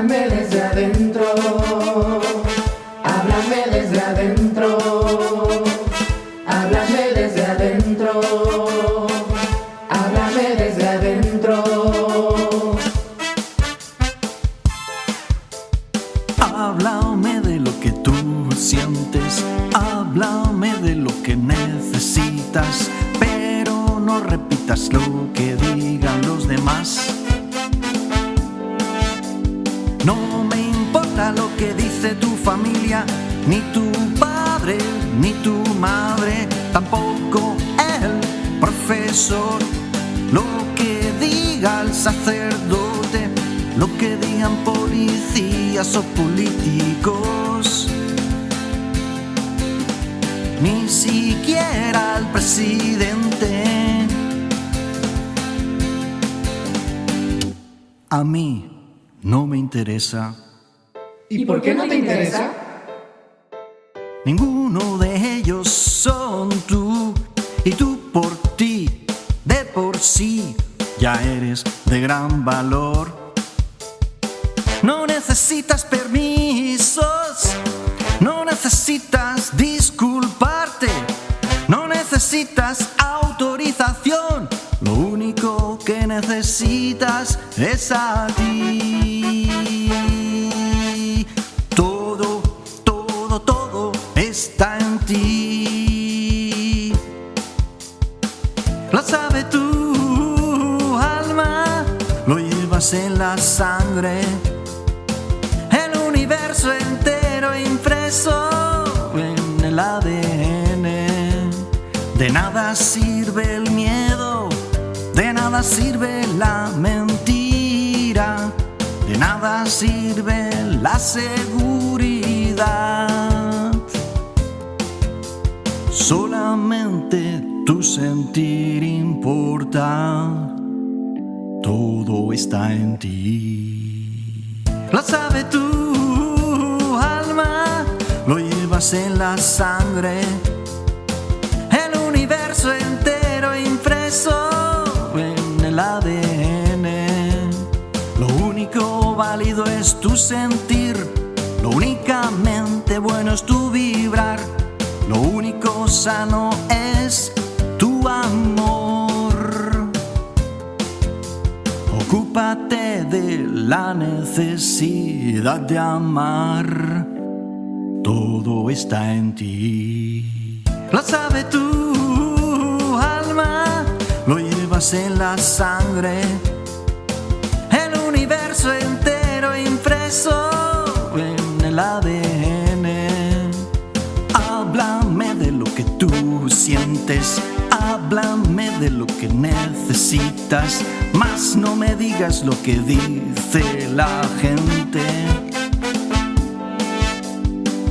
Háblame desde adentro, háblame desde adentro, háblame desde adentro, háblame desde adentro. Háblame de lo que tú sientes, háblame de lo que necesitas, pero no repitas lo que digan que dice tu familia, ni tu padre, ni tu madre, tampoco el profesor. Lo que diga el sacerdote, lo que digan policías o políticos. Ni siquiera el presidente. A mí no me interesa. ¿Y por qué no te interesa? Ninguno de ellos son tú y tú por ti, de por sí, ya eres de gran valor. No necesitas permisos, no necesitas disculparte, no necesitas autorización. Lo único que necesitas es a ti. Universo entero impreso en el ADN. De nada sirve el miedo, de nada sirve la mentira, de nada sirve la seguridad. Solamente tu sentir importa, todo está en ti. Lo sabe tu en la sangre. El universo entero impreso en el ADN. Lo único válido es tu sentir, lo únicamente bueno es tu vibrar, lo único sano es tu amor. Ocúpate de la necesidad de amar, todo está en ti. Lo sabe tu alma, lo llevas en la sangre. El universo entero impreso en el ADN. Háblame de lo que tú sientes, háblame de lo que necesitas, más no me digas lo que dice la gente.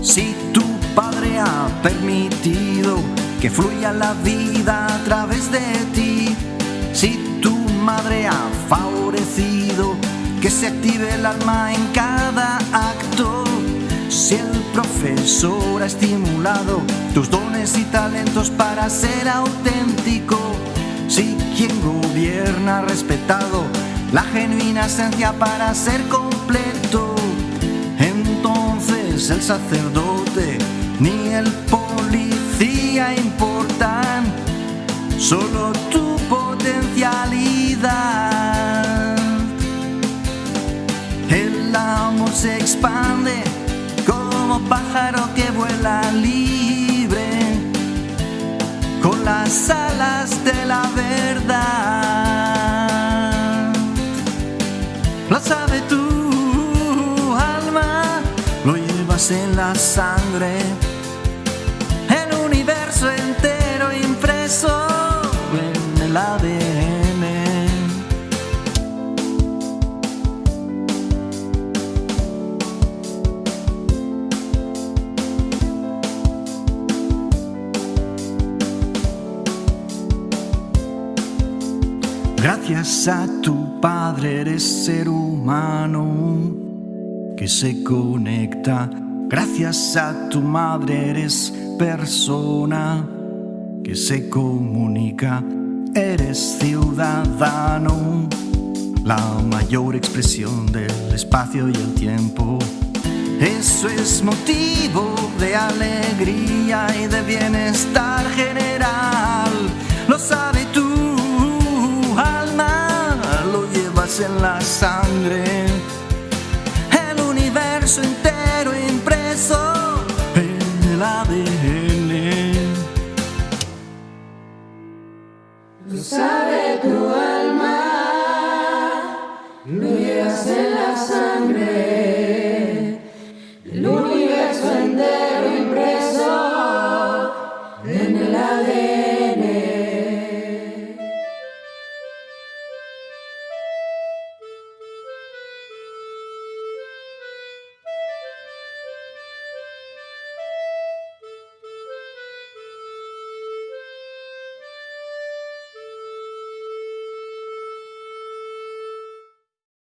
Si tu padre ha permitido que fluya la vida a través de ti, si tu madre ha favorecido que se active el alma en cada acto, si el profesor ha estimulado tus dones y talentos para ser auténtico, si quien gobierna ha respetado la genuina esencia para ser completo, entonces el sacerdote ni el policía importan, solo tu potencialidad. El amor se expande como pájaro que vuela libre con las alas de la verdad. Lo sabe tu en la sangre. El universo entero impreso en el ADN. Gracias a tu Padre eres ser humano que se conecta. Gracias a tu Madre eres persona que se comunica. Eres ciudadano la mayor expresión del espacio y el tiempo. Eso es motivo de alegría y de bienestar general. Lo sabe tu alma, lo llevas en la sangre. sabe tu alma, lo en la sangre.